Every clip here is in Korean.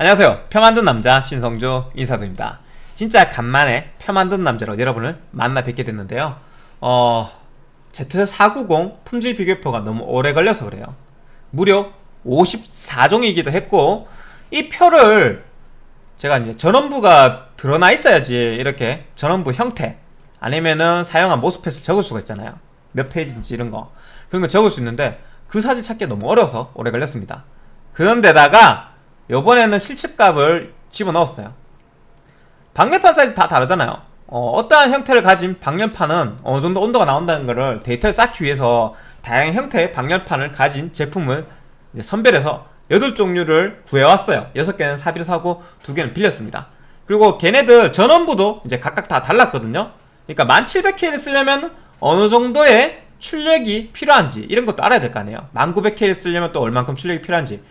안녕하세요. 표 만든 남자 신성조 인사드립니다. 진짜 간만에 표 만든 남자로 여러분을 만나 뵙게 됐는데요. 어... Z490 품질 비교표가 너무 오래 걸려서 그래요. 무려 54종이기도 했고 이 표를 제가 이제 전원부가 드러나 있어야지 이렇게 전원부 형태 아니면은 사용한 모스펫을 적을 수가 있잖아요. 몇 페이지인지 이런 거. 그런 거 적을 수 있는데 그 사진 찾기 너무 어려서 오래 걸렸습니다. 그런데다가 요번에는 실측값을 집어넣었어요. 방열판 사이즈 다 다르잖아요. 어, 떠한 형태를 가진 방열판은 어느 정도 온도가 나온다는 것을 데이터를 쌓기 위해서 다양한 형태의 방열판을 가진 제품을 선별해서 8종류를 구해왔어요. 6개는 사비로 사고 2개는 빌렸습니다. 그리고 걔네들 전원부도 이제 각각 다 달랐거든요. 그러니까 1700K를 쓰려면 어느 정도의 출력이 필요한지 이런 것도 알아야 될 거 아니에요. 1900K를 쓰려면 또 얼만큼 출력이 필요한지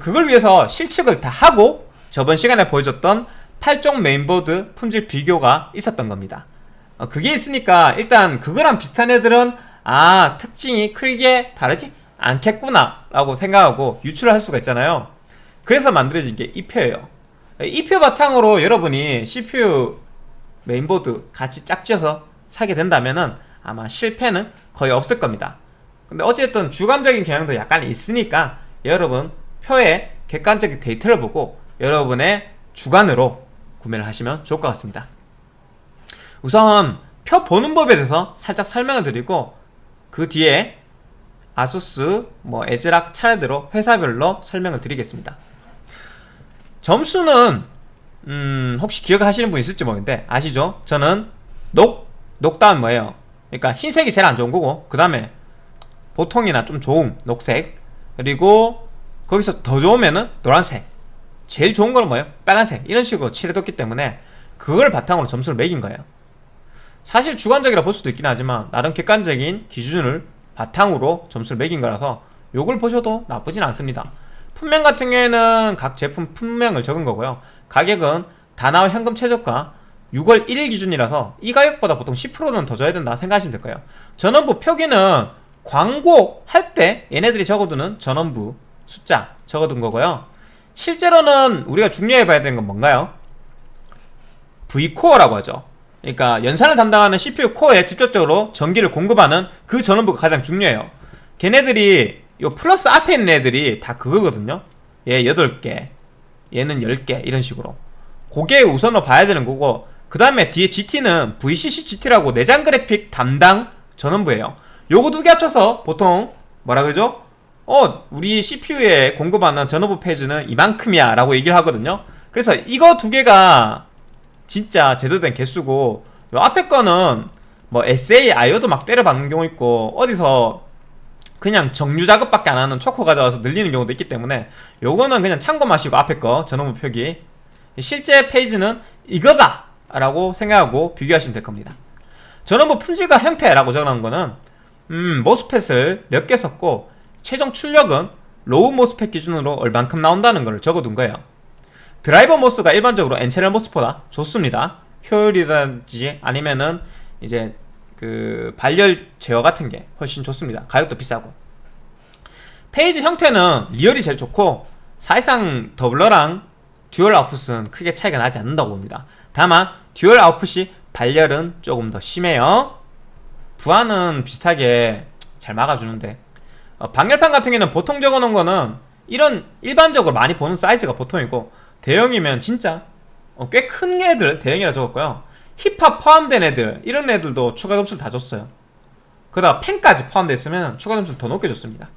그걸 위해서 실측을 다 하고 저번 시간에 보여줬던 8종 메인보드 품질 비교가 있었던 겁니다. 어, 그게 있으니까 일단 그거랑 비슷한 애들은 아 특징이 크게 다르지 않겠구나 라고 생각하고 유추를 할 수가 있잖아요. 그래서 만들어진 게 이 표예요. 이표 바탕으로 여러분이 CPU 메인보드 같이 짝지어서 사게 된다면 은 아마 실패는 거의 없을 겁니다. 근데 어쨌든 주관적인 경향도 약간 있으니까 여러분 표의 객관적인 데이터를 보고 여러분의 주관으로 구매를 하시면 좋을 것 같습니다 우선 표 보는 법에 대해서 살짝 설명을 드리고 그 뒤에 아수스, 뭐 에즈락 차례대로 회사별로 설명을 드리겠습니다 점수는 음 혹시 기억하시는 분 있을지 모르겠는데 아시죠? 저는 녹, 녹다음 뭐예요? 그러니까 흰색이 제일 안 좋은 거고 그 다음에 보통이나 좀 좋은 녹색 그리고 거기서 더 좋으면은 노란색. 제일 좋은 거는 뭐예요? 빨간색. 이런 식으로 칠해뒀기 때문에 그걸 바탕으로 점수를 매긴 거예요. 사실 주관적이라 볼 수도 있긴 하지만 나름 객관적인 기준을 바탕으로 점수를 매긴 거라서 요걸 보셔도 나쁘진 않습니다. 품명 같은 경우에는 각 제품 품명을 적은 거고요. 가격은 다나와 현금 최저가 6월 1일 기준이라서 이 가격보다 보통 10%는 더 줘야 된다 생각하시면 될 거예요. 전원부 표기는 광고 할 때 얘네들이 적어두는 전원부 숫자 적어둔 거고요. 실제로는 우리가 중요해 봐야 되는 건 뭔가요? V코어라고 하죠. 그러니까 연산을 담당하는 CPU 코어에 직접적으로 전기를 공급하는 그 전원부가 가장 중요해요. 걔네들이 요 플러스 앞에 있는 애들이 다 그거거든요. 얘 8개 얘는 10개 이런 식으로. 그게 우선으로 봐야 되는 거고 그 다음에 뒤에 GT는 VCC GT라고 내장 그래픽 담당 전원부예요. 요거 두 개 합쳐서 보통 뭐라 그러죠? 어 우리 CPU에 공급하는 전원부 페이지는 이만큼이야 라고 얘기를 하거든요. 그래서 이거 두 개가 진짜 제대로 된 개수고 요 앞에 거는 뭐 SA, IO도 막 때려박는 경우 있고 어디서 그냥 정류 작업밖에 안 하는 초크 가져와서 늘리는 경우도 있기 때문에 요거는 그냥 참고 마시고 앞에 거 전원부 표기. 실제 phase는 이거다 라고 생각하고 비교하시면 될 겁니다. 전원부 품질과 형태라고 적어놓은 거는 음 MOSFET을 몇 개 썼고 최종 출력은 low MOSFET 기준으로 얼만큼 나온다는 걸 적어둔 거예요. driver MOS가 일반적으로 N-channel MOS보다 좋습니다. 효율이라든지 아니면은 이제 그 발열 제어 같은 게 훨씬 좋습니다. 가격도 비싸고. phase 형태는 real이 제일 좋고 사실상 doubler랑 dual output은 크게 차이가 나지 않는다고 봅니다. 다만 dual output이 발열은 조금 더 심해요. 부하는 비슷하게 잘 막아주는데 어, 방열판 같은 경우는 보통 적어놓은 거는 이런 일반적으로 많이 보는 사이즈가 보통이고 대형이면 진짜 어, 꽤 큰 애들 대형이라 적었고요. heat pipe 포함된 애들 이런 애들도 추가 점수를 다 줬어요. 그러다가 팬까지 포함되어 있으면 추가 점수를 더 높게 줬습니다.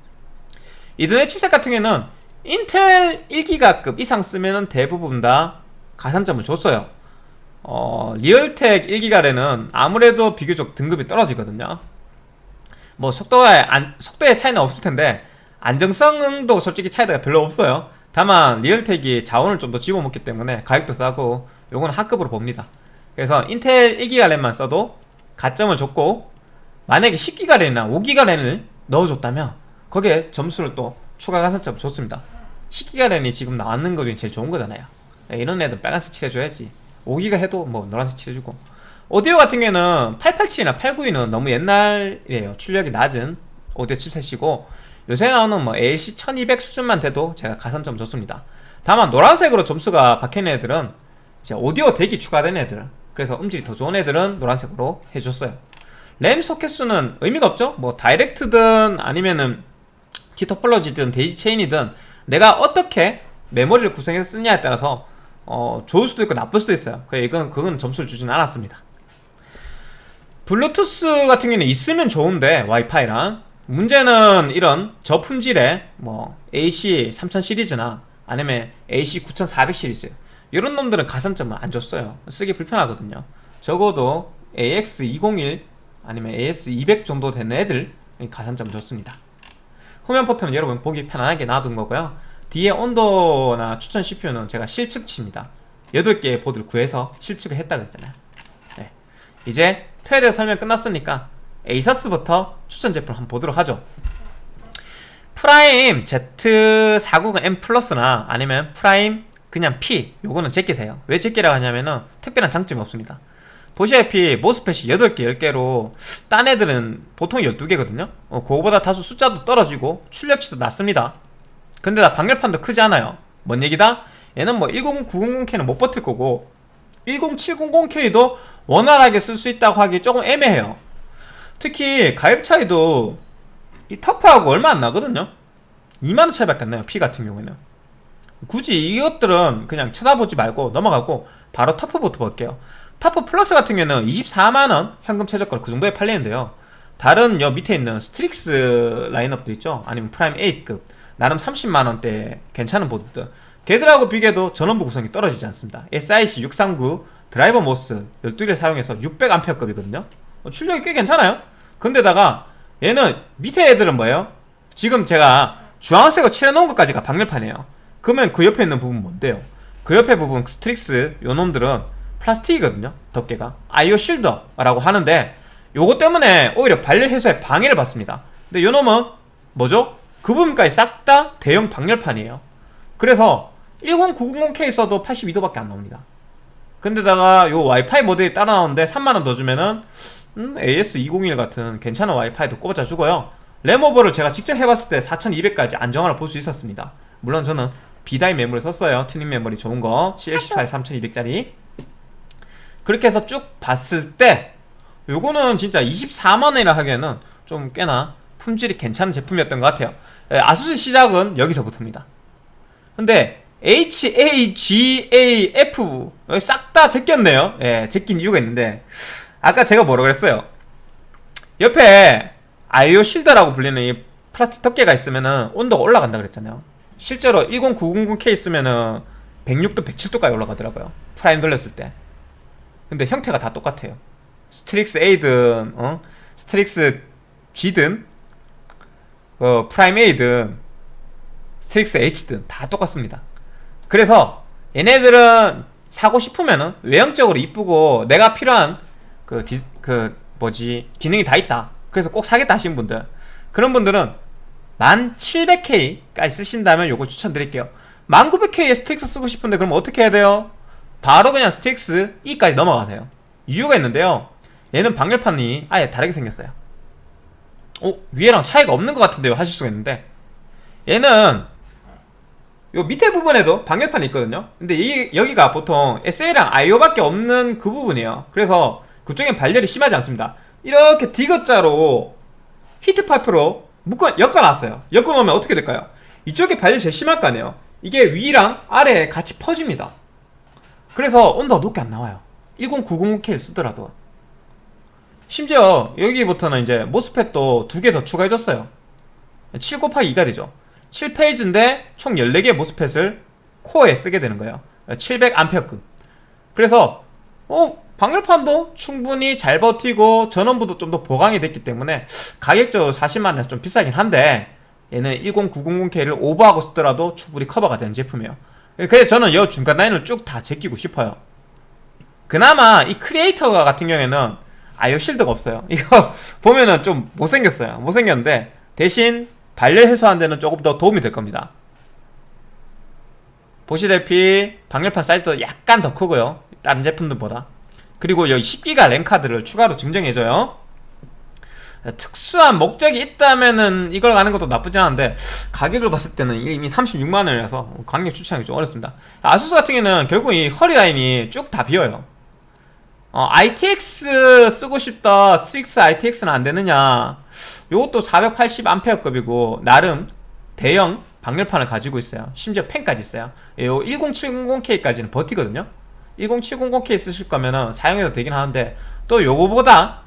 이들의 칩셋 같은 경우는 인텔 1기가급 이상 쓰면 대부분 다 가산점을 줬어요. 어, Realtek 1기가 랜은 아무래도 비교적 등급이 떨어지거든요 뭐 속도에 안, 속도의 차이는 없을 텐데 안정성도 솔직히 차이가 별로 없어요. 다만 Realtek이 자원을 좀 더 집어먹기 때문에 가격도 싸고 요거는 하급으로 봅니다. 그래서 인텔 1기가 램만 써도 가점을 줬고 만약에 10기가 램이나 5기가 램을 넣어줬다면 거기에 점수를 또 추가 가산점 줬습니다. 10기가 램이 지금 나왔는 거 중에 제일 좋은 거잖아요. 이런 애들 빨간색 칠해줘야지. 5기가 해도 뭐 노란색 칠해주고 오디오 같은 경우에는 887이나 892는 너무 옛날이에요. 출력이 낮은 오디오 칩셋이고 요새 나오는 뭐 AC 1200 수준만 돼도 제가 가산점 줬습니다. 다만 노란색으로 점수가 박혀있는 애들은 이제 오디오 DAC이 추가된 애들 그래서 음질이 더 좋은 애들은 노란색으로 해줬어요. 램 소켓 수는 의미가 없죠? 뭐 direct든 아니면은 T-topology든 daisy chain이든 내가 어떻게 메모리를 구성해서 쓰냐에 따라서 어, 좋을 수도 있고 나쁠 수도 있어요. 그 이건 그건 점수를 주진 않았습니다 블루투스 같은 경우는 있으면 좋은데 와이파이랑. 문제는 이런 저품질의 뭐 AC 3000 시리즈나 아니면 AC 9400 시리즈. 이런 놈들은 가산점을 안 줬어요. 쓰기 불편하거든요. 적어도 AX201 아니면 AX200 정도 되는 애들 가산점 줬습니다. 후면 포트는 여러분 보기 편안하게 놔둔 거고요. 뒤에 온도나 추천 CPU는 제가 실측치입니다. 8개의 보드를 구해서 실측을 했다 그랬잖아요. 네. 이제 패드 설명 끝났으니까 ASUS부터 추천 제품 한번 보도록 하죠. Prime Z490M Plus나 아니면 프라임 그냥 P 요거는 제끼세요. 왜 제끼라고 하냐면은 특별한 장점이 없습니다. 보시다시피 모스펫이 8개 10개로 딴 애들은 보통 12개거든요. 어, 그거보다 다소 숫자도 떨어지고 출력치도 낮습니다. 근데 다 방열판도 크지 않아요. 뭔 얘기다? 얘는 뭐 10900K는 못 버틸 거고 10700K도 원활하게 쓸 수 있다고 하기 조금 애매해요. 특히 가격 차이도 이 터프하고 얼마 안 나거든요. 2만원 차이밖에 안 나요 P 같은 경우에는. 굳이 이것들은 그냥 쳐다보지 말고 넘어가고 바로 터프부터 볼게요. TUF Plus 같은 경우에는 24만원 현금 최저가로 그 정도에 팔리는데요. 다른 여 밑에 있는 Strix 라인업도 있죠? 아니면 Prime A급. 나름 30만원대 괜찮은 보드들 걔들하고 비교해도 전원부 구성이 떨어지지 않습니다. SIC 639 driver MOS 12개 사용해서 600A급이거든요. 어, 출력이 꽤 괜찮아요. 근데다가 얘는 밑에 애들은 뭐예요? 지금 제가 주황색으로 칠해놓은 것까지가 방열판이에요. 그러면 그 옆에 있는 부분 뭔데요? 그 옆에 부분 Strix 요 놈들은 플라스틱이거든요 덮개가. IO shielder라고 하는데 요거 때문에 오히려 발열 해소에 방해를 받습니다. 근데 요 놈은 뭐죠? 그 부분까지 싹 다 대형 방열판이에요. 그래서 10900K 써도 82도밖에 안 나옵니다. 근데다가 요 와이파이 모델이 따라 나오는데 3만원 더 주면은 음, AX201 같은 괜찮은 와이파이도 꼽아 주고요. 램오버를 제가 직접 해봤을 때 4200까지 안정화를 볼 수 있었습니다. 물론 저는 B-die 메모리 썼어요. 튜닝 메모리 좋은 거. CL14에 3200짜리. 그렇게 해서 쭉 봤을 때 요거는 진짜 24만원이라 하기에는 좀 꽤나 품질이 괜찮은 제품이었던 것 같아요. 예, ASUS 시작은 여기서부터입니다. 근데 H, A, G, A, F 싹 다 제꼈네요. 예, 제낀 이유가 있는데. 아까 제가 뭐라고 그랬어요? 옆에 IO shielder라고 불리는 이 플라스틱 덮개가 있으면은 온도가 올라간다 그랬잖아요. 실제로 10900K 있으면은 106도 107도까지 올라가더라고요. Prime 돌렸을 때. 근데 형태가 다 똑같아요. Strix A든 어? Strix G든 어, Prime A든 Strix H든 다 똑같습니다 그래서 얘네들은 사고 싶으면은 외형적으로 이쁘고 내가 필요한 그, 디, 그 뭐지 기능이 다 있다. 그래서 꼭 사겠다 하시는 분들. 그런 분들은 10700K까지 쓰신다면 요거 추천드릴게요. 10900K에 Strix 쓰고 싶은데 그럼 어떻게 해야 돼요? 바로 그냥 Strix E까지 넘어가세요. 이유가 있는데요. 얘는 방열판이 아예 다르게 생겼어요. 어? 위에랑 차이가 없는 것 같은데요. 하실 수가 있는데. 얘는 요 밑에 부분에도 방열판이 있거든요. 근데 이, 여기가 보통 SA랑 IO밖에 없는 그 부분이에요. 그래서 그쪽엔 발열이 심하지 않습니다. 이렇게 디귿자로 히트 파이프로 묶어 엮어놨어요. 엮어놓으면 어떻게 될까요? 이쪽에 발열이 제일 심할 거 아니에요. 이게 위랑 아래에 같이 퍼집니다. 그래서 온도가 높게 안 나와요. 1090K를 쓰더라도. 심지어 여기부터는 이제 모스펫도 두 개 더 추가해줬어요. 7 곱하기 2가 되죠 7phase인데 총 14개의 MOSFET을 코어에 쓰게 되는 거예요. 700A급. 그래서 어 방열판도 충분히 잘 버티고 전원부도 좀 더 보강이 됐기 때문에 가격적으로 40만원에서 좀 비싸긴 한데 얘는 10900K를 오버하고 쓰더라도 충분히 커버가 되는 제품이에요. 그래서 저는 이 중간 라인을 쭉 다 제끼고 싶어요. 그나마 이 크리에이터 같은 경우에는 아이오 실드가 없어요. 이거 보면은 좀 못생겼어요. 못생겼는데 대신 발열 해소하는 데는 조금 더 도움이 될 겁니다 보시다시피 방열판 사이즈도 약간 더 크고요 다른 제품들보다 그리고 여기 10기가 램카드를 추가로 증정해줘요 특수한 목적이 있다면은 이걸 가는 것도 나쁘지 않은데 가격을 봤을 때는 이미 36만 원이라서 강력 추천하기 좀 어렵습니다. 아수스 같은 경우는 결국 이 허리 라인이 쭉 다 비어요. 어, ITX 쓰고 싶다. Strix ITX는 안 되느냐. 요것도 480A급이고 나름 대형 방열판을 가지고 있어요. 심지어 팬까지 있어요. 요 10700K까지는 버티거든요. 10700K 쓰실 거면은 사용해도 되긴 하는데 또 요거보다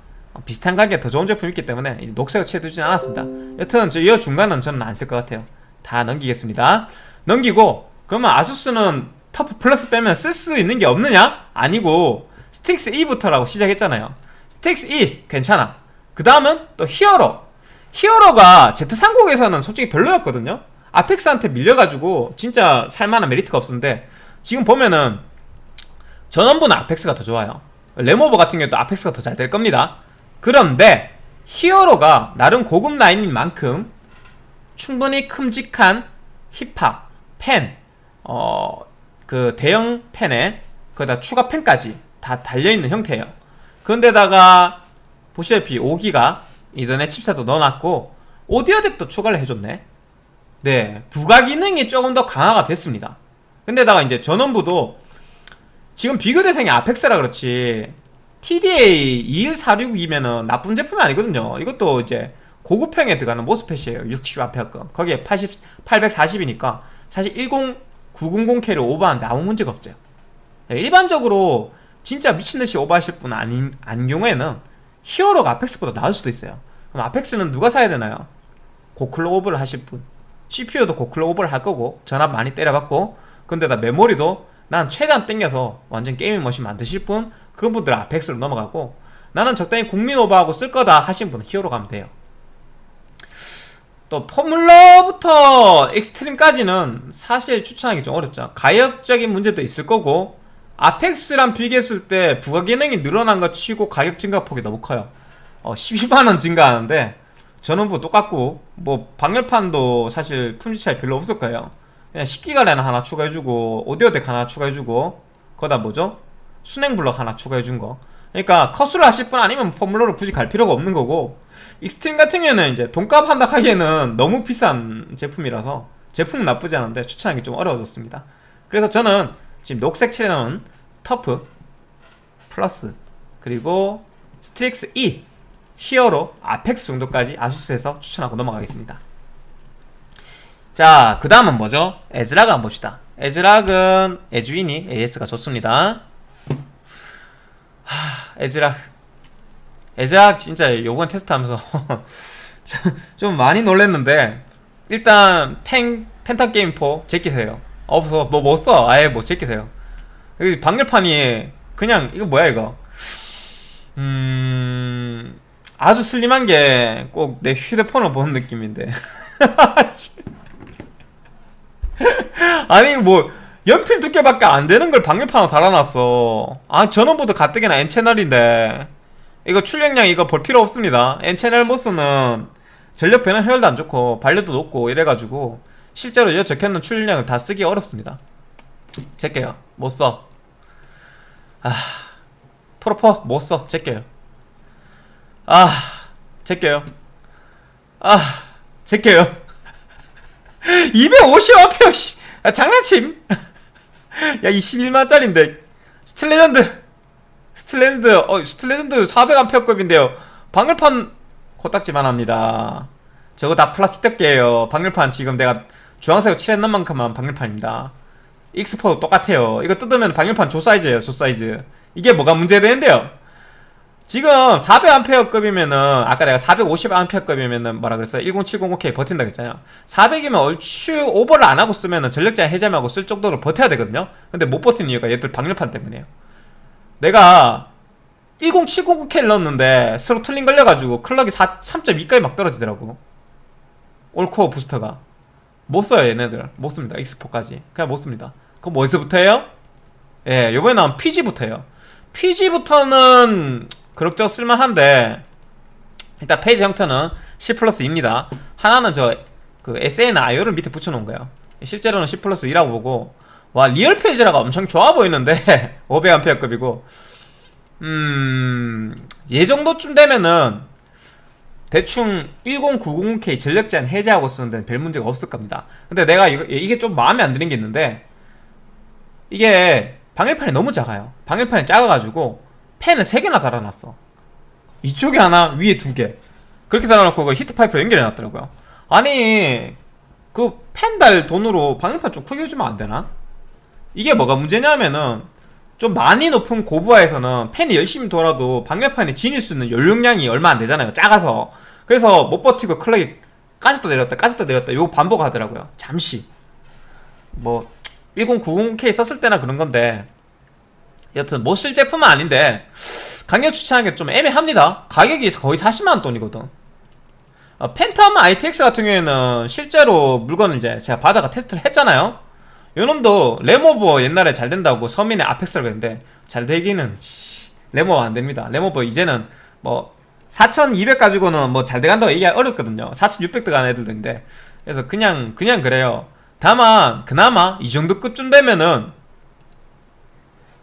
비슷한 가격에 더 좋은 제품이 있기 때문에 녹색을 칠해두진 않았습니다. 여튼 저이 중간은 저는 안 쓸 것 같아요. 다 넘기겠습니다. 넘기고 그러면 ASUS는 TUF Plus 빼면 쓸 수 있는 게 없느냐? 아니고 Strix E부터라고 시작했잖아요. Strix E 괜찮아. 그 다음은 또 Hero. Hero가 Z390에서는 솔직히 별로였거든요. Apex한테 밀려가지고 진짜 살만한 메리트가 없었는데 지금 보면은 전원부는 Apex가 더 좋아요. 램오버 같은 경우도 Apex가 더 잘 될 겁니다. 그런데 Hero가 나름 고급 라인인 만큼 충분히 큼직한 힙합, 펜, 어, 그 대형 펜에 거기다 추가 펜까지 다 달려있는 형태예요. 그런데다가 보시다시피 5기가 이전에 칩셋도 넣어놨고 오디오 덱도 추가를 해줬네. 네, 부가 기능이 조금 더 강화가 됐습니다. 근데다가 이제 전원부도 지금 비교 대상이 아펙스라 그렇지 TDA 21462면은 나쁜 제품이 아니거든요. 이것도 이제 고급형에 들어가는 모스펫이에요. 60A급. 거기에 80, 840이니까 사실 10, 900K를 오버하는데 아무 문제가 없죠. 네, 일반적으로 진짜 미친듯이 오버하실 분 아닌, 아닌 경우에는 Hero가 Apex보다 나을 수도 있어요. 그럼 Apex는 누가 사야 되나요? 고클로 오버를 하실 분. CPU도 고클로 오버를 할 거고 전압 많이 때려봤고 근데다 메모리도 난 최대한 땡겨서 완전 gaming machine 만드실 분 그런 분들은 Apex로 넘어가고 나는 적당히 국민 오버하고 쓸 거다 하신 분은 Hero 가면 돼요 또 Formula부터 Extreme까지는 사실 추천하기 좀 어렵죠 가격적인 문제도 있을 거고 Apex랑 비교했을 때 부가 기능이 늘어난 거 치고 가격 증가폭이 너무 커요. 어, 12만원 증가하는데 전원부 똑같고 뭐 방열판도 사실 품질 차이 별로 없을 거예요. 그냥 10기가 랜 하나 추가해주고 오디오 DAC 하나 추가해주고 거다 뭐죠? 수랭 블럭 하나 추가해준 거. 그러니까 커수를 하실 분 아니면 Formula를 굳이 갈 필요가 없는 거고 Extreme 같은 경우에는 이제 돈값 한다 하기에는 너무 비싼 제품이라서 제품은 나쁘지 않은데 추천하기 좀 어려워졌습니다. 그래서 저는 지금 녹색 칠해놓은 TUF Plus 그리고 Strix E Hero Apex 정도까지 ASUS에서 추천하고 넘어가겠습니다 자, 그 다음은 뭐죠? ASRock 한번 봅시다. ASRock은 에즈윈이 AS가 좋습니다. 하, ASRock. ASRock 진짜 요번 테스트 하면서 좀 많이 놀랬는데 일단 펜, Phantom Gaming 4 제끼세요. 없어. 뭐 못 써. 아예 뭐 제끼세요. 여기 방열판이 그냥 이거 뭐야 이거. 음... 아주 슬림한 게 꼭 내 휴대폰을 보는 느낌인데. 아니 뭐 연필 두께밖에 안 되는 걸 방열판으로 달아놨어. 아 전원보드 가뜩이나 N채널인데. 이거 출력량 이거 볼 필요 없습니다. N채널 모스는 전력 변환 효율도 안 좋고 발열도 높고 이래가지고 실제로 이 적혀있는 출력량을 다 쓰기 어렵습니다 제껴요. 못써. 아 프로퍼 못써. 제껴요. 아 제껴요. 아 제껴요. 250A 씨. 야, 장난침. 야 21만짜린데. Steel Legend. Steel Legend 어 Steel Legend 400A급인데요. 방열판 코딱지만 합니다. 저거 다 플라스틱 덮개예요. 방열판 지금 내가 주황색으로 칠했는 만큼만 방열판입니다 익스포도 똑같아요. 이거 뜯으면 방열판 조 사이즈예요 조 사이즈. 이게 뭐가 문제되는데요? 지금 400A급이면은 아까 내가 450A급이면은 뭐라 그랬어요? 10700K 버틴다 그랬잖아요. 400이면 얼추 오버를 안 하고 쓰면은 전력장 해제하고 쓸 정도로 버텨야 되거든요. 근데 못 버티는 이유가 얘들 방열판 때문이에요. 내가 10709K를 넣었는데 throttling 걸려가지고 클럭이 3.2까지 막 떨어지더라고. all core 부스터가. 못 써요 얘네들. 못 씁니다 X4까지. 그냥 못 씁니다 그럼 어디서부터 해요? 예 요번에 나온 PG부터 해요 PG부터는 그럭저럭 쓸만한데 일단 phase 형태는 C 플러스 2입니다. 하나는 저 그 SN IO를 밑에 붙여놓은 거예요. 실제로는 C 플러스 2라고 보고 와 real phase라가 엄청 좋아 보이는데 500A급이고. 음얘 정도쯤 되면은 대충 1090K 전력 제한 해제하고 쓰는 데는 별 문제가 없을 겁니다. 근데 내가 이게 좀 마음에 안 드는 게 있는데 이게 방열판이 너무 작아요. 방열판이 작아가지고 팬을 3개나 달아놨어. 이쪽에 하나 위에 두 개. 그렇게 달아놓고 그 히트 파이프 연결해놨더라고요. 아니 그 팬 달 돈으로 방열판 좀 크게 해주면 안 되나? 이게 뭐가 문제냐면은 좀 많이 높은 고부하에서는 팬이 열심히 돌아도 방열판이 지닐 수 있는 연료량이 얼마 안 되잖아요. 작아서. 그래서 못 버티고 클럭이 까졌다 내렸다 까졌다 내렸다 요거 반복하더라고요. 잠시. 뭐 1090K 썼을 때나 그런 건데. 여튼 못 쓸 제품은 아닌데 강력 추천하는 게좀 애매합니다. 가격이 거의 40만원 돈이거든. 어, Phantom ITX 같은 경우에는 실제로 물건을 이제 제가 받아가 테스트를 했잖아요. 요놈도 램오버 옛날에 잘 된다고 서민의 Apex라고 했는데 잘 되기는 씨, 램오버 안 됩니다. 램오버 이제는 뭐 4200 가지고는 뭐 잘 돼간다고 얘기하기 어렵거든요. 4600 들어가는 애들인데. 그래서 그냥 그냥 그래요 다만 그나마 이 정도 급쯤 되면은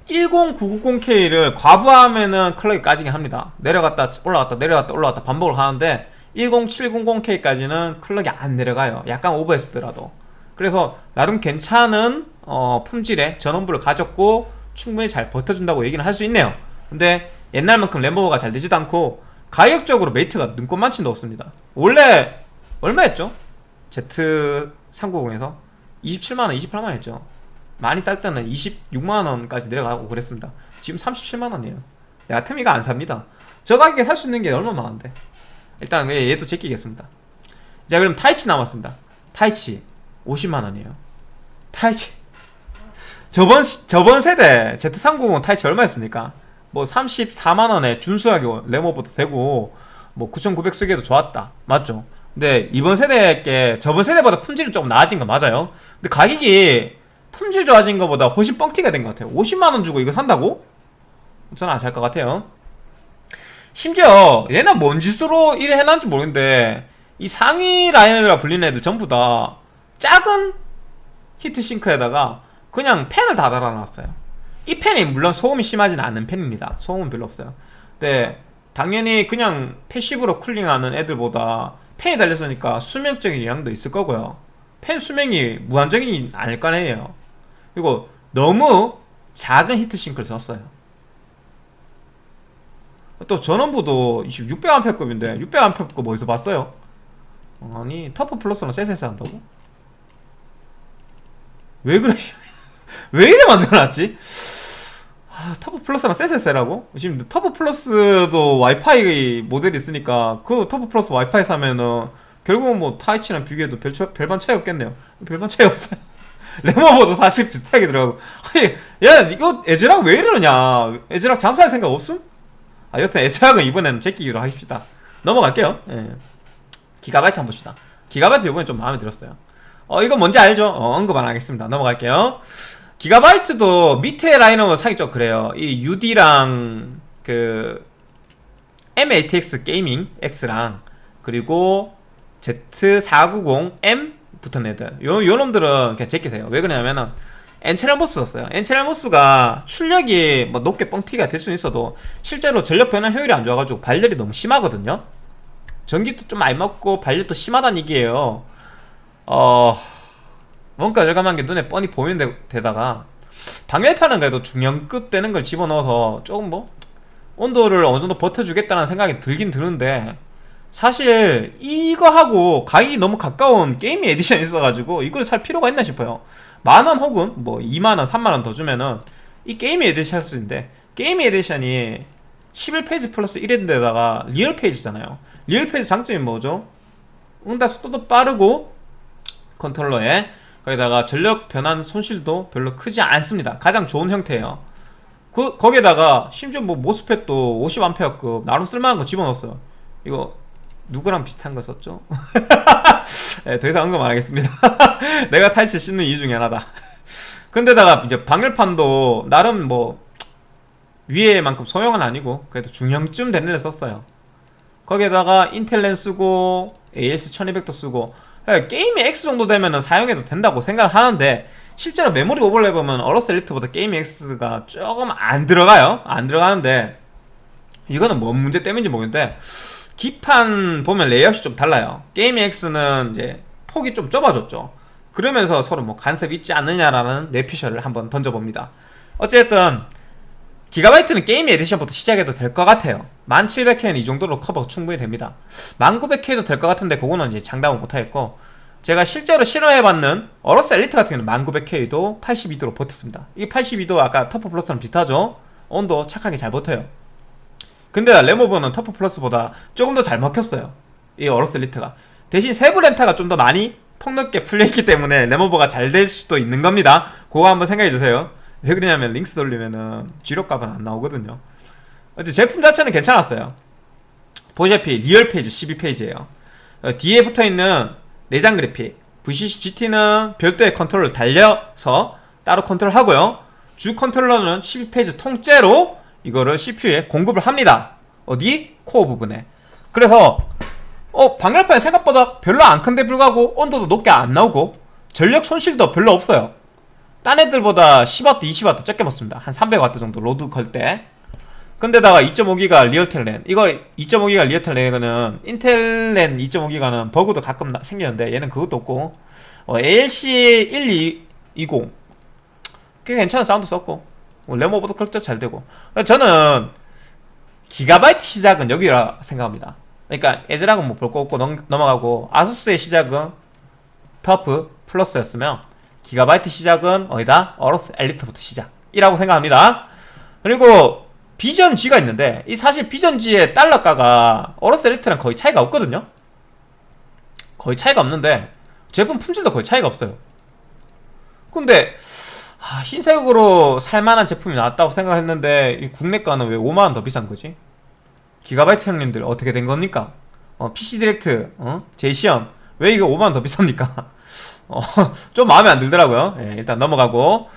10990K를 과부하면은 클럭이 까지긴 합니다. 내려갔다 올라갔다 내려갔다 올라갔다 반복을 하는데 10700K까지는 클럭이 안 내려가요. 약간 오버했더라도. 그래서 나름 괜찮은 어, 품질의 전원부를 가졌고 충분히 잘 버텨준다고 얘기는 할 수 있네요. 근데 옛날만큼 램버가 잘 되지도 않고 가격적으로 메리트가 눈꽃만침도 없습니다. 원래 얼마였죠? Z390에서 27만원 28만원 했죠. 많이 쌀 때는 26만원까지 내려가고 그랬습니다. 지금 37만원이에요. 내 같으면 안 삽니다. 저 가격에 살 수 있는 게 얼마나 많은데? 일단 얘도 제끼겠습니다. 자 그럼 Taichi 남았습니다. Taichi 50만원이에요. Taichi. 저번 저번 세대 Z390 Taichi 얼마였습니까? 뭐 34만원에 준수하게 레모버도 되고 뭐 9900 쓰기에도 좋았다. 맞죠? 근데 이번 세대 게 저번 세대보다 품질은 조금 나아진 거 맞아요? 근데 가격이 품질 좋아진 것보다 훨씬 뻥튀가 된 것 같아요. 50만원 주고 이거 산다고? 저는 안 살 것 같아요. 심지어 얘는 뭔 짓으로 이래 해놨는지 모르겠는데 이 상위 라인이라 불리는 애들 전부 다 작은 히트싱크에다가 그냥 팬을 다 달아놨어요. 이 팬이 물론 소음이 심하진 않은 팬입니다. 소음은 별로 없어요. 근데 당연히 그냥 passive로 cooling하는 애들보다 팬이 달렸으니까 수명적인 영향도 있을 거고요 팬 수명이 무한적이지 않을 거 아니에요 그리고 너무 작은 heat sink를 썼어요 또 전원부도 600A급인데 600A급 어디서 봤어요? 아니 TUF Plus는 쎄쎄쎄 한다고? 왜 그래? 왜 이래 만들어놨지? 아, TUF Plus랑 쎄쎄쎄라고? 지금 TUF Plus도 와이파이 모델이 있으니까 그 TUF Plus 와이파이 사면은 결국은 뭐 Taichi랑 비교해도 별, 별반 차이 없겠네요. 별반 차이 없어요 램오버도 사실 비슷하게 들어가고. 아니 야 이거 ASRock 왜 이러냐? ASRock 장사할 생각 없음? 아 여튼 ASRock은 이번에는 제끼기로 하십시다. 넘어갈게요. 예. 기가바이트 한 번 봅시다. 기가바이트 이번에 좀 마음에 들었어요. 어 이거 뭔지 알죠? 어, 언급 안 하겠습니다. 넘어갈게요 기가바이트도 밑에 라인업은 사기 좀 그래요. 이 UD랑 그 MATX Gaming X랑 그리고 Z490M 붙은 애들. 요, 요 놈들은 그냥 제끼세요. 왜 그러냐면은 N채널 MOS 썼어요. N채널 MOS가 출력이 뭐 높게 뻥튀기가 될 수는 있어도 실제로 전력 변화 효율이 안 좋아가지고 발열이 너무 심하거든요. 전기도 좀 많이 먹고 발열도 심하다는 얘기예요. 어... 원가 절감한 게 눈에 뻔히 보이는 데다가 방열판은 그래도 중형급 되는 걸 집어넣어서 조금 뭐 온도를 어느 정도 버텨주겠다는 생각이 들긴 드는데 사실 이거하고 가격이 너무 가까운 게임 에디션이 있어가지고 이걸 살 필요가 있나 싶어요 만원 혹은 뭐 2만원 3만원 더 주면은 이 게임 에디션 쓸수있는데 게임 에디션이 11phase 플러스 1인데다가 real phase잖아요 real phase 장점이 뭐죠? 응답 속도도 빠르고 컨트롤러에 거기다가 전력 변환 손실도 별로 크지 않습니다. 가장 좋은 형태예요. 그 거기에다가 심지어 뭐 MOSFET도 50A급 나름 쓸만한 거 집어넣었어요. 이거 누구랑 비슷한 거 썼죠? 네, 더 이상 언급 안 하겠습니다. 내가 Taichi 씹는 이유 중에 하나다. 근데다가 이제 방열판도 나름 뭐 위에만큼 소형은 아니고 그래도 중형쯤 되는 데 썼어요. 거기에다가 인텔 랜 쓰고 ALC 1200도 쓰고 예, Gaming X 정도 되면 사용해도 된다고 생각을 하는데 실제로 메모리 오버 해 보면 AORUS Elite보다 Gaming X가 조금 안 들어가요. 안 들어가는데 이거는 뭔 문제 때문인지 모르겠는데 기판 보면 레이아웃이 좀 달라요. Gaming X는 이제 폭이 좀 좁아졌죠. 그러면서 서로 뭐 간섭이 있지 않느냐라는 뇌피셜을 한번 던져봅니다. 어쨌든 기가바이트는 게임 에디션부터 시작해도 될 것 같아요. 10700K는 이 정도로 커버 충분히 됩니다. 10900K도 될 것 같은데 그거는 이제 장담은 못하겠고 제가 실제로 실험해봤는 AORUS Elite 같은 경우는 10900K도 82도로 버텼습니다. 이 82도 아까 TUF Plus랑 비슷하죠? 온도 착하게 잘 버텨요. 근데 램오버는 TUF Plus보다 조금 더 잘 먹혔어요. 이 AORUS Elite가. 대신 세부 램타가 좀 더 많이 폭넓게 풀려있기 때문에 램오버가 잘 될 수도 있는 겁니다. 그거 한번 생각해주세요 왜 그러냐면 LinX 돌리면은 주력값은 안 나오거든요. 어째 제품 자체는 괜찮았어요. 보시다시피 real phase 12phase예요. 어, 뒤에 붙어있는 내장 그래픽. VCC GT는 별도의 컨트롤러 달려서 따로 컨트롤하고요. 주 컨트롤러는 12phase 통째로 이거를 CPU에 공급을 합니다. 어디? 코어 부분에. 그래서 어 방열판이 생각보다 별로 안 큰데 불구하고 온도도 높게 안 나오고 전력 손실도 별로 없어요 딴 애들보다 10W, 20W 적게 먹습니다. 한 300W 정도 로드 걸 때. 근데다가 2.5기가 Realtek 랜 이거 2.5기가 Realtek 랜은 인텔 랜 2.5기가는 버그도 가끔 나- 생기는데 얘는 그것도 없고. 어, ALC 1220 꽤 괜찮은 사운드 썼고. 뭐 램오버도 그렇게 잘 되고. 저는 기가바이트 시작은 여기라 생각합니다. 그러니까 ASRock은 뭐 볼 거 없고 넘, 넘어가고 ASUS의 시작은 TUF Plus였으면 기가바이트 시작은 어디다? AORUS Elite부터 시작이라고 생각합니다 그리고 Vision G가 있는데 이 사실 Vision G의 달러가가 AORUS Elite랑 거의 차이가 없거든요 거의 차이가 없는데 제품 품질도 거의 차이가 없어요 근데 아, 흰색으로 살만한 제품이 나왔다고 생각했는데 이 국내가는 왜 5만원 더 비싼 거지? 기가바이트 형님들 어떻게 된 겁니까? 어, PC Direct, 어? 제이씨현 왜 이거 5만원 더 비쌉니까? 어, 좀 마음에 안 들더라고요. 예, 일단 넘어가고.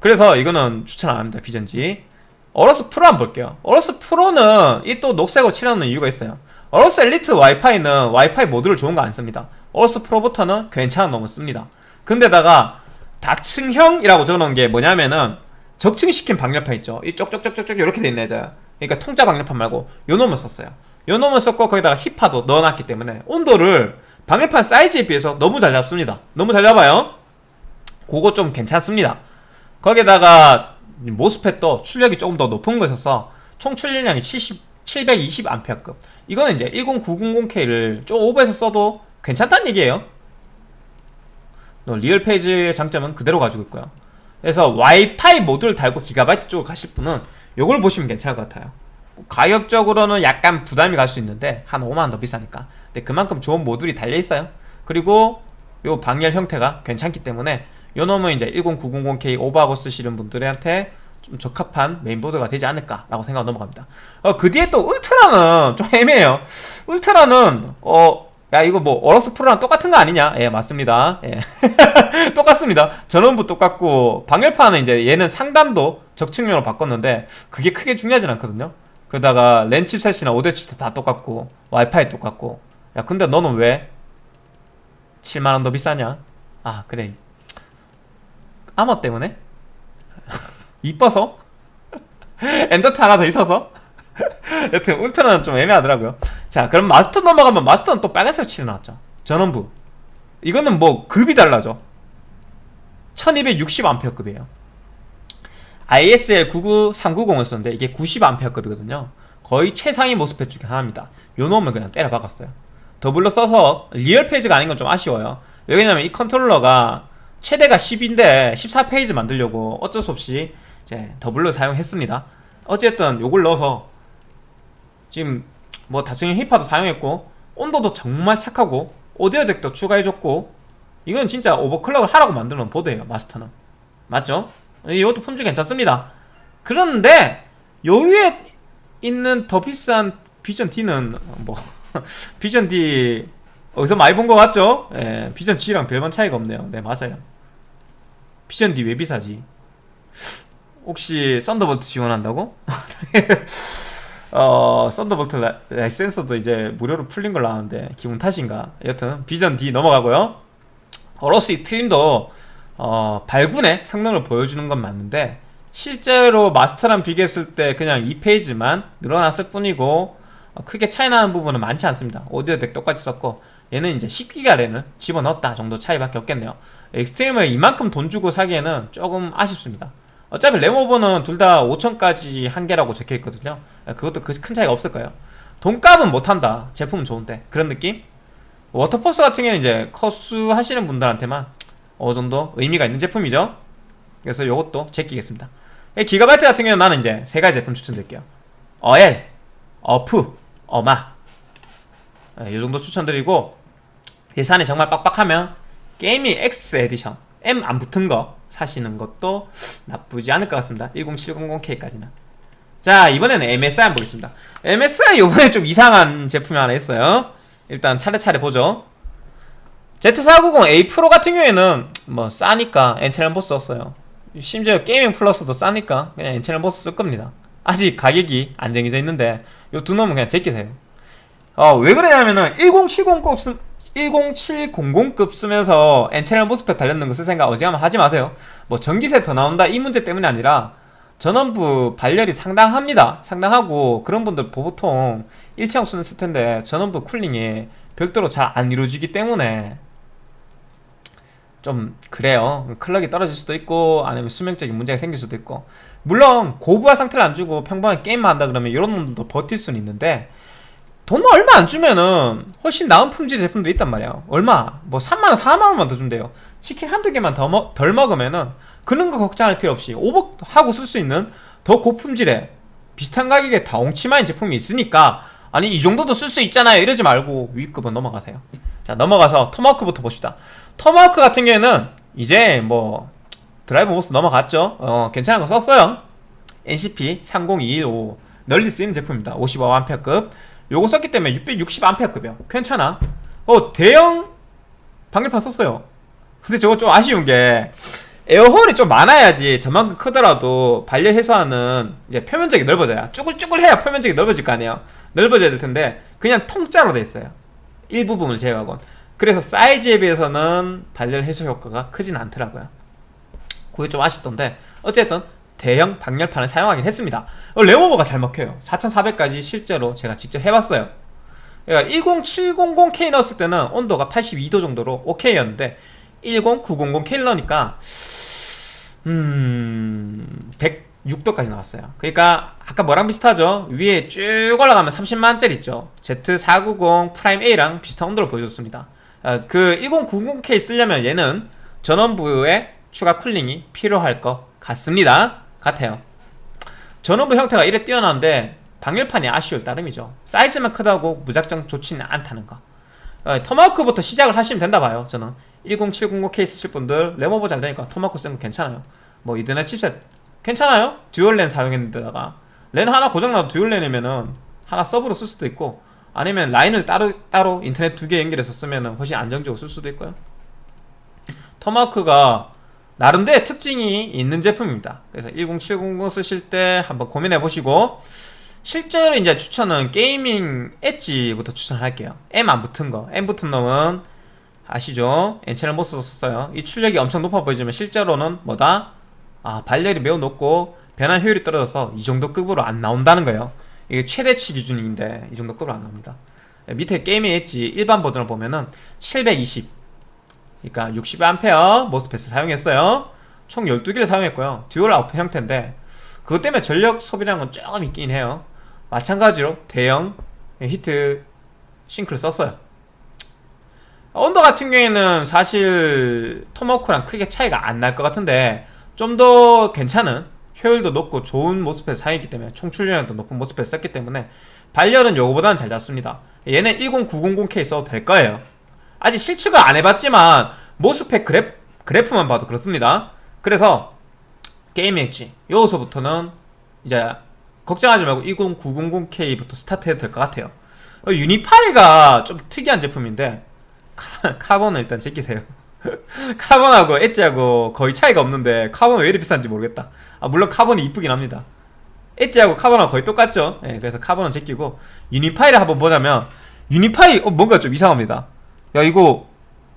그래서 이거는 추천 안 합니다 Vision G. AORUS Pro 한번 볼게요. AORUS Pro는 이 또 녹색으로 칠하는 이유가 있어요. AORUS Elite 와이파이는 와이파이 모듈을 좋은 거 안 씁니다. AORUS Pro부터는 괜찮은 놈을 씁니다. 근데다가 다층형이라고 적어놓은 게 뭐냐면은 적층시킨 방열판 있죠. 이 쪽쪽쪽쪽쪽 이렇게 돼 있는 애들 그러니까 통짜 방열판 말고 요 놈을 썼어요. 요 놈을 썼고 거기다가 heat pipe도 넣어놨기 때문에 온도를 방열판 사이즈에 비해서 너무 잘 잡습니다. 너무 잘 잡아요. 그거 좀 괜찮습니다. 거기다가 MOSFET도 출력이 조금 더 높은 거 있어서 총 출력량이 70, 720A급. 이거는 이제 10900K를 좀 오버해서 써도 괜찮다는 얘기예요. 어, real phase의 장점은 그대로 가지고 있고요. 그래서 와이파이 모듈 달고 기가바이트 쪽으로 가실 분은 요걸 보시면 괜찮을 것 같아요. 가격적으로는 약간 부담이 갈 수 있는데 한 5만원 더 비싸니까 근데 그만큼 좋은 모듈이 달려있어요. 그리고 요 방열 형태가 괜찮기 때문에 요 놈은 이제 10900K 오버하고 쓰시는 분들한테 좀 적합한 메인보드가 되지 않을까 라고 생각 넘어갑니다. 어, 그 뒤에 또 Ultra는 좀 애매해요. Ultra는 어, 야 이거 뭐 AORUS Pro랑 똑같은 거 아니냐? 예 맞습니다. 예. 똑같습니다. 전원부 똑같고 방열판은 이제 얘는 상단도 적층형으로 바꿨는데 그게 크게 중요하진 않거든요. 그러다가 랜 칩셋이나 오디오 칩셋 다 똑같고 와이파이 똑같고 야 근데 너는 왜? 7만원 더 비싸냐? 아 그래. 아머 때문에? 이뻐서? 엔더트 하나 더 있어서? 여튼 울트라는 좀 애매하더라고요. 자 그럼 마스터 넘어가면 마스터는 또 빨간색 칠해 나왔죠. 전원부. 이거는 뭐 급이 달라져. 1260A급이에요. ISL 99390을 썼는데 이게 90A급이거든요. 거의 최상위 모스펫 중에 하나입니다. 요 놈을 그냥 때려 박았어요 doubler 써서 real phase가 아닌 건 좀 아쉬워요. 왜냐면 이 컨트롤러가 최대가 10인데 14 phase 만들려고 어쩔 수 없이 이제 doubler 사용했습니다. 어쨌든 요걸 넣어서 지금 뭐 다층형 heat pipe도 사용했고 온도도 정말 착하고 audio DAC도 추가해줬고 이건 진짜 overclock을 하라고 만들어놓은 보드예요 마스터는. 맞죠? 이것도 품질 괜찮습니다. 그런데 요 위에 있는 더 비싼 비전 D는 뭐 비전 D 어디서 많이 본거 같죠? 예, 비전 G랑 별반 차이가 없네요 네 맞아요 비전 D 왜 비싸지? 혹시 썬더볼트 지원한다고? 어 썬더볼트 라- 라이센스도 이제 무료로 풀린 걸로 아는데 기분 탓인가 여튼 비전 D 넘어가고요 어로스 익스트림도 어, 발군의 성능을 보여주는 건 맞는데 실제로 마스터랑 비교했을 때 그냥 2 phase만 늘어났을 뿐이고 어, 크게 차이 나는 부분은 많지 않습니다. audio DAC 똑같이 썼고 얘는 이제 10기가 램을 집어넣었다 정도 차이밖에 없겠네요. 엑스트림을 이만큼 돈 주고 사기에는 조금 아쉽습니다. 어차피 램over는 둘 다 5천까지 한계라고 적혀있거든요. 그것도 그큰 차이가 없을 거예요. 돈값은 못한다. 제품은 좋은데 그런 느낌? 워터포스 같은 경우는 이제 커수 하시는 분들한테만 어느 정도 의미가 있는 제품이죠. 그래서 요것도 제끼겠습니다. 기가바이트 같은 경우는 나는 이제 세 가지 제품 추천드릴게요. 어엘, 어프, 어마. 이 정도 추천드리고 예산이 정말 빡빡하면 게이밍 X 에디션 M 안 붙은 거 사시는 것도 나쁘지 않을 것 같습니다. 10700K까지는. 자 이번에는 MSI 한번 보겠습니다. MSI 요번에 좀 이상한 제품이 하나 있어요. 일단 차례차례 보죠. Z490A 프로 같은 경우에는 뭐 싸니까 N-channel MOS 썼어요. 심지어 게이밍 플러스도 싸니까 그냥 N-channel MOS 쓸 겁니다. 아직 가격이 안 정해져 있는데 요 두 놈은 그냥 제끼세요. 어, 왜 그러냐면은 1070급 쓰, 10700급 쓰면서 N-channel MOSFET 달렸는 거 쓸 생각 어지간하면 하지 마세요. 뭐 전기세 더 나온다 이 문제 때문이 아니라 전원부 발열이 상당합니다. 상당하고 그런 분들 보통 일체형 쓰는 스텐데 전원부 쿨링이 별도로 잘 안 이루어지기 때문에 좀 그래요. 클럭이 떨어질 수도 있고 아니면 수명적인 문제가 생길 수도 있고 물론 고부하 상태를 안 주고 평범하게 게임만 한다 그러면 이런 놈들도 버틸 수는 있는데 돈 얼마 안 주면은 훨씬 나은 품질 제품도 있단 말이야. 얼마? 뭐 3만원 4만원만 더 준대요. 치킨 한두 개만 더 먹, 덜 먹으면은 그런 거 걱정할 필요 없이 오버하고 쓸 수 있는 더 고품질의 비슷한 가격에 다 옹치마인 제품이 있으니까 아니 이 정도도 쓸 수 있잖아요. 이러지 말고 위급은 넘어가세요. 자 넘어가서 토마호크부터 봅시다. 토마호크 같은 경우에는 이제 뭐 driver MOS 넘어갔죠? 어 괜찮은 거 썼어요. NCP 30215 널리 쓰이는 제품입니다. 55A급. 요거 썼기 때문에 660A급이요. 괜찮아. 어 대형 방열판 썼어요. 근데 저거 좀 아쉬운 게 에어홀이 좀 많아야지 저만큼 크더라도 발열 해소하는 이제 표면적이 넓어져야 쭈글쭈글해야 표면적이 넓어질 거 아니에요. 넓어져야 될 텐데 그냥 통짜로 돼 있어요. 일부분을 제외하곤 그래서 사이즈에 비해서는 발열 해소 효과가 크진 않더라고요 그게 좀 아쉽던데 어쨌든 대형 방열판을 사용하긴 했습니다. 어, 레모버가 잘 먹혀요. 4400까지 실제로 제가 직접 해봤어요. 그러니까 10700K 넣었을 때는 온도가 82도 정도로 오케이였는데 10900K를 넣으니까 음... 106도까지 나왔어요. 그러니까 아까 뭐랑 비슷하죠? 위에 쭉 올라가면 30만원짜리 있죠? Z490 프라임 A랑 비슷한 온도를 보여줬습니다. 어, 그 1090K 쓰려면 얘는 전원부에 추가 cooling이 필요할 것 같습니다. 같아요. 전원부 형태가 이래 뛰어난데 방열판이 아쉬울 따름이죠. 사이즈만 크다고 무작정 좋지는 않다는 거. 어, 토마호크부터 시작을 하시면 된다 봐요 저는. 10700K 쓰실 분들 램over 잘 되니까 토마호크 쓰는 거 괜찮아요. 뭐 Ethernet chipset 괜찮아요? dual랜 사용했는데다가 랜 하나 고장나도 dual랜이면은 하나 서브로 쓸 수도 있고 아니면 라인을 따로 따로 인터넷 두 개 연결해서 쓰면 훨씬 안정적으로 쓸 수도 있고요. 토마호크가 나름대로 특징이 있는 제품입니다. 그래서 10700 쓰실 때 한번 고민해 보시고 실제로 이제 추천은 게이밍 엣지부터 추천할게요. M 안 붙은 거. M 붙은 놈은 아시죠? N-channel MOS 썼어요. 이 출력이 엄청 높아 보이지만 실제로는 뭐다? 아 발열이 매우 높고 변환 효율이 떨어져서 이 정도 급으로 안 나온다는 거예요. 이게 최대치 기준인데 이 정도 급으로 안 나옵니다. 밑에 게이밍 엣지 일반 버전을 보면은 720 그러니까 60A MOSFET을 사용했어요. 총 12개를 사용했고요. dual output 형태인데 그것 때문에 전력 소비량은 조금 있긴 해요. 마찬가지로 대형 heat sink를 썼어요. 온도 같은 경우에는 사실 토마호크랑 크게 차이가 안 날 것 같은데 좀 더 괜찮은 효율도 높고 좋은 MOSFET을 사용했기 때문에 총출력도 높은 MOSFET을 썼기 때문에 발열은 요거보다는 잘 잡습니다. 얘는 10900K 써도 될 거예요 아직 실측을 안 해봤지만 MOSFET 그래프, 그래프만 봐도 그렇습니다. 그래서 게임 엣지 여기서부터는 이제 걱정하지 말고 20900K부터 스타트 해도 될 것 같아요. 어, 유니파이가 좀 특이한 제품인데 카, 본은 일단 제끼세요. 카본하고 엣지하고 거의 차이가 없는데 카본은 왜 이렇게 비싼지 모르겠다. 아 물론 카본이 이쁘긴 합니다. 엣지하고 카본하고 거의 똑같죠? 예, 그래서 카본은 제끼고 유니파이를 한번 보자면 유니파이 어, 뭔가 좀 이상합니다 야 이거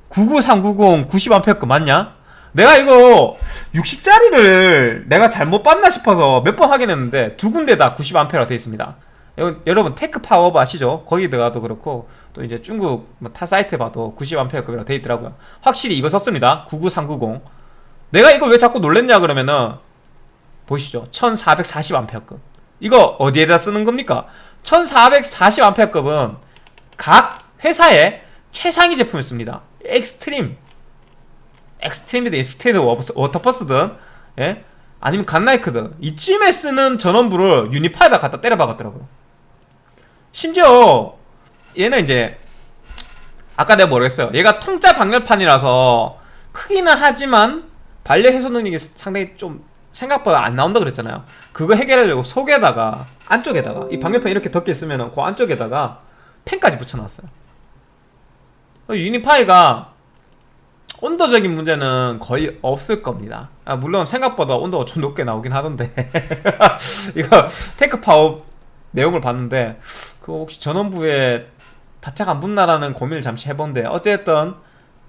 99390 90A 맞냐? 내가 이거 60짜리를 내가 잘못 봤나 싶어서 몇 번 확인했는데 두 군데 다 90A가 되어 있습니다 여- 여러분 테크 파워업 아시죠? 거기 들어가도 그렇고 또 이제 중국 뭐 타 사이트 봐도 90A급이라고 돼 있더라고요. 확실히 이거 썼습니다. 99390. 내가 이걸 왜 자꾸 놀랬냐 그러면은 보시죠. 1440A급. 이거 어디에다 쓰는 겁니까? 1440A급은 각 회사의 최상위 제품을 씁니다. Extreme. Extreme이든 Extreme Waterforce든 예? 아니면 Godlike든 이쯤에 쓰는 전원부를 Unify에다 갖다 때려 박았더라고요. 심지어 얘는 이제 아까 내가 했어요. 얘가 통짜 방열판이라서 크기는 하지만 발열 해소 능력이 상당히 좀 생각보다 안 나온다 그랬잖아요. 그거 해결하려고 속에다가 안쪽에다가 이 방열판 이렇게 덮개 있으면 그 안쪽에다가 팬까지 붙여놨어요. Unify가 온도적인 문제는 거의 없을 겁니다. 아, 물론 생각보다 온도가 좀 높게 나오긴 하던데 이거 TechPower 내용을 봤는데 그 혹시 전원부에 바짝 안 붙나라는 고민을 잠시 해본데 어쨌든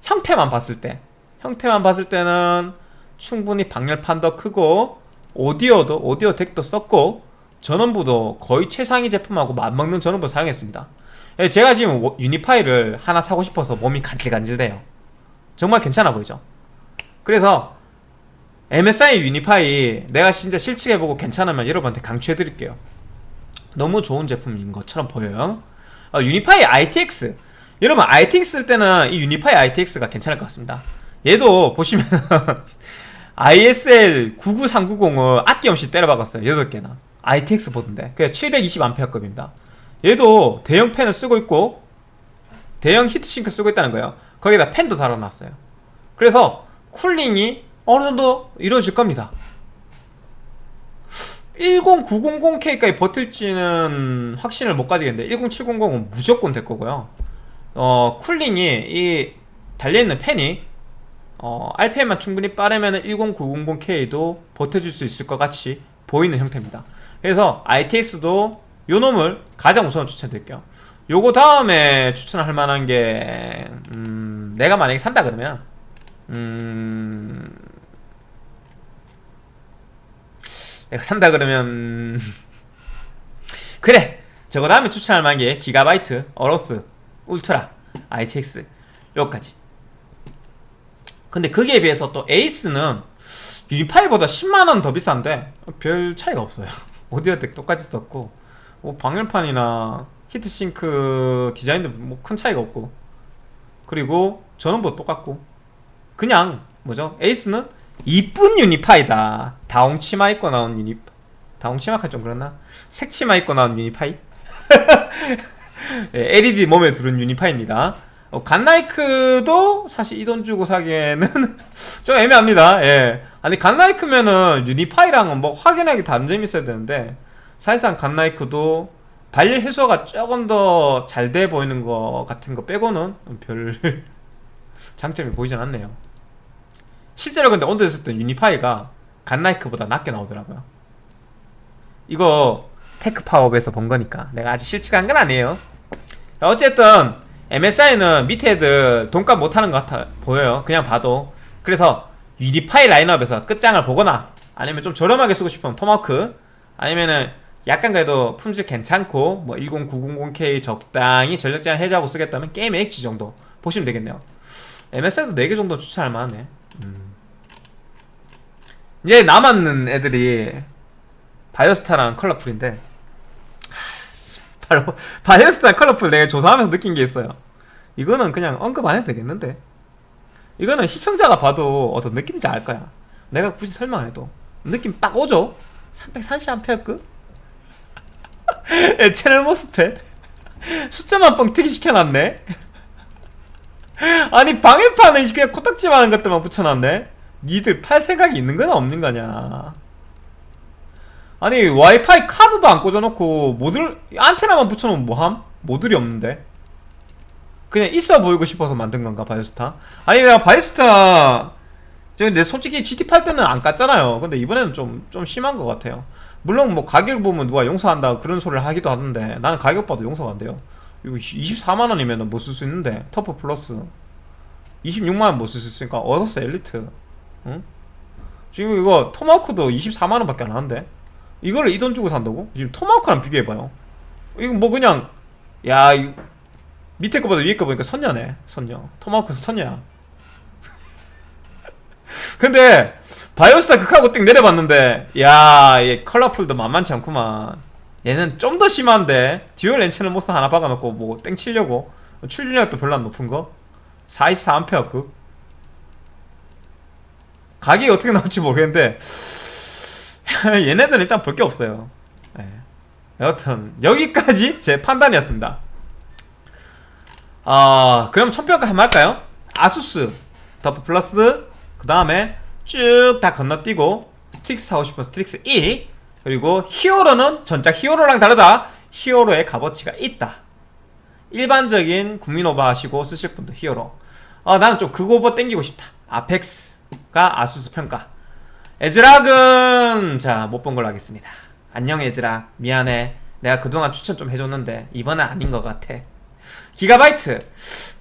형태만 봤을 때 형태만 봤을 때는 충분히 방열판도 크고 오디오도 오디오 덱도 썼고 전원부도 거의 최상위 제품하고 맞먹는 전원부 사용했습니다. 예, 제가 지금 워- 유니파이를 하나 사고 싶어서 몸이 간질간질돼요. 정말 괜찮아 보이죠? 그래서 MSI 유니파이 내가 진짜 실측해보고 괜찮으면 여러분한테 강추해드릴게요. 너무 좋은 제품인 것처럼 보여요. 어, Unify ITX 여러분 ITX 쓸 때는 이 Unify ITX가 괜찮을 것 같습니다. 얘도 보시면 ISL 99390을 아낌없이 때려박았어요. 8개나. ITX 보드인데. 그게 720A급입니다. 얘도 대형 팬을 쓰고 있고 대형 히트싱크 쓰고 있다는 거예요. 거기다 팬도 달아놨어요. 그래서 쿨링이 어느 정도 이루어질 겁니다. 10900K까지 버틸지는 확신을 못 가지겠는데 10700은 무조건 될 거고요. 어 쿨링이 이 달려있는 팬이 어 RPM만 충분히 빠르면 10900K도 버텨줄 수 있을 것 같이 보이는 형태입니다. 그래서 ITX도 요 놈을 가장 우선 추천드릴게요. 요거 다음에 추천할 만한 게 음, 내가 만약에 산다 그러면 음, 내가 산다 그러면 음, 그래! 저거 다음에 추천할 만한 게 기가바이트 어로스 울트라 ITX 요까지. 근데 거기에 비해서 또 에이스는 유니파이보다 10만원 더 비싼데 별 차이가 없어요. 오디오 덱 똑같이 썼고 뭐 방열판이나 히트싱크 디자인도 뭐 큰 차이가 없고 그리고 전원부 똑같고 그냥 뭐죠 에이스는 이쁜 유니파이다 다홍 치마 입고 나온 유니 다홍 치마가 좀 그렇나 색치마 입고 나온 유니파이 예, LED 몸에 두른 유니파입니다. 어, 갓나이크도 사실 이 돈 주고 사기에는 좀 애매합니다. 예. 아니 갓나이크면은 유니파이랑은 뭐 확연하게 다른 점이 있어야 되는데 사실상 갓나이크도 발열 해소가 조금 더 잘 돼 보이는 거 같은 거 빼고는 별 장점이 보이진 않네요. 실제로 근데 있을 때 Unify가 Godlike보다 낮게 나오더라고요. 이거 테크 파업에서 본 거니까 내가 아직 실측 한 건 아니에요. 어쨌든 MSI는 밑에 애들 돈값 못하는 것 같아 보여요. 그냥 봐도. 그래서 Unify 라인업에서 끝장을 보거나 아니면 좀 저렴하게 쓰고 싶으면 토마크 아니면은 약간 그래도 품질 괜찮고 뭐 10900K 적당히 전력 제한 해제하고 쓰겠다면 게임 H 정도 보시면 되겠네요. MSI도 4개 정도 추천할 만하네. 음. 이제 남았는 애들이 바이오스타랑 컬러풀인데 바로 바이오스타 컬러풀 내가 조사하면서 느낀 게 있어요. 이거는 그냥 언급 안 해도 되겠는데. 이거는 시청자가 봐도 어떤 느낌인지 알 거야. 내가 굳이 설명 안 해도 느낌 딱 오죠. 330A급? 예, 채널 모스펫 숫자만 뻥튀기 시켜놨네. 아니 방해판은 그냥 코딱지만 하는 것들만 붙여놨네. 니들 팔 생각이 있는 거나 없는 거냐? 아니 와이파이 카드도 안 꽂아놓고 모듈 안테나만 붙여놓으면 뭐함? 모듈이 없는데 그냥 있어 보이고 싶어서 만든 건가 바이오스타? 아니 내가 바이오스타 저 근데 솔직히 GT8 때는 안 깠잖아요 근데 이번에는 좀, 좀 심한 것 같아요 물론 뭐 가격 보면 누가 용서한다 그런 소리를 하기도 하던데 나는 가격 봐도 용서가 안 돼요 이거 24만원이면 뭐쓸수 있는데 터프 플러스 26만원 뭐쓸수 있으니까 어서스 엘리트 응? 지금 이거 토마호크도 24만원 밖에 안 하는데 이거를 이돈 주고 산다고? 지금 토마호크랑 비교해봐요 이거 뭐 그냥 야 밑에 거보다 위에 거 보니까 선녀네 선녀 토마호크 선녀야 근데 바이오스타 극하고 띵 내려봤는데 야얘 컬러풀도 만만치 않구만. 얘는 좀 더 심한데 듀얼 렌치널 모스 하나 박아놓고 뭐 땡 치려고. 출력도 별로 안 높은 거? 44A급? 가격이 어떻게 나올지 모르겠는데 얘네들은 일단 볼 게 없어요. 예. 여튼 여기까지 제 판단이었습니다. 아 그럼 총평가 한번 할까요? ASUS TUF Plus 그 다음에 쭉 다 건너뛰고 Strix 사고 싶은 Strix E 그리고 Hero는 전작 Hero랑 다르다. Hero의 값어치가 있다. 일반적인 국민 오버 하시고 쓰실 분도 Hero. 어 나는 좀 그거 오버 땡기고 싶다. Apex가 ASUS 평가. ASRock은 자 못 본 걸로 하겠습니다. 안녕 ASRock. 미안해. 내가 그동안 추천 좀 해줬는데 이번엔 아닌 것 같아 Gigabyte.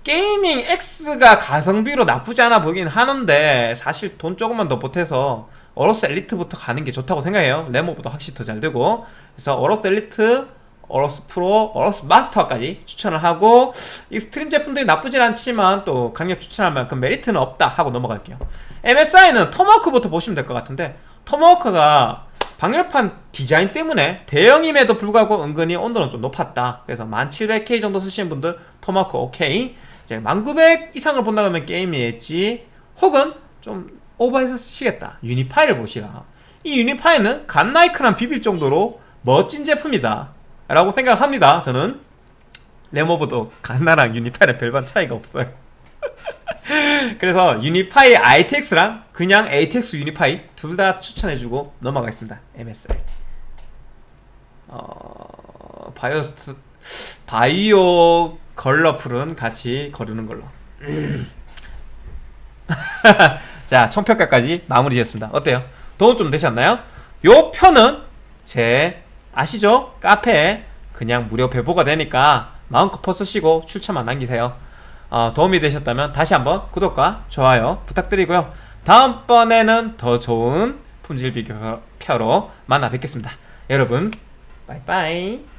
Gaming X가 가성비로 나쁘지 않아 보이긴 하는데 사실 돈 조금만 더 보태서 AORUS Elite부터 가는 게 좋다고 생각해요. 램오버도 확실히 더 잘 되고. 그래서 AORUS Elite AORUS Pro, AORUS Master까지 추천을 하고 Extreme 제품들이 나쁘진 않지만 또 강력 추천할 만큼 메리트는 없다 하고 넘어갈게요. MSI는 Tomahawk부터 보시면 될 것 같은데 Tomahawk가 방열판 디자인 때문에 대형임에도 불구하고 은근히 온도는 좀 높았다. 그래서 10700K 정도 쓰시는 분들 토마호크 오케이. 이제 10900 이상을 본다 그러면 게임이 엣지. 혹은 좀 오버해서 쓰시겠다. Unify를 보시라. 이 Unify는 Godlike랑 비빌 정도로 멋진 제품이다. 라고 생각합니다 저는. 램오버도 갓라랑 Unify랑 별반 차이가 없어요 그래서 Unify ITX랑 그냥 ATX Unify 둘 다 추천해주고 넘어가겠습니다 MSI 어... Biostar 바이오 걸러풀은 같이 거르는 걸로 자 총평가까지 마무리 지었습니다 어때요? 도움 좀 되셨나요? 요 편은 제 아시죠? 카페에 그냥 무료 배보가 되니까 마음껏 퍼 쓰시고 출처만 남기세요 어, 도움이 되셨다면 다시 한번 구독과 좋아요 부탁드리고요. 다음번에는 더 좋은 품질 비교표로 만나 뵙겠습니다. 여러분 빠이빠이